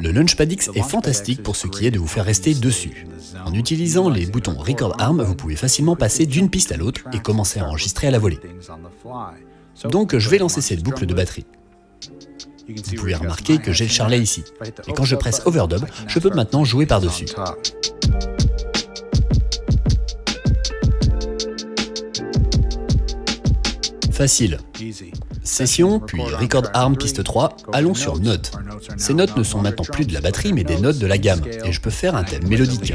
Le Launchpad X est fantastique pour ce qui est de vous faire rester dessus. En utilisant les boutons Record Arm, vous pouvez facilement passer d'une piste à l'autre et commencer à enregistrer à la volée. Donc je vais lancer cette boucle de batterie. Vous pouvez remarquer que j'ai le charlet ici. Et quand je presse Overdub, je peux maintenant jouer par-dessus. Facile. Session, puis Record Arm piste 3, allons sur Notes. Ces notes ne sont maintenant plus de la batterie mais des notes de la gamme, et je peux faire un thème mélodique.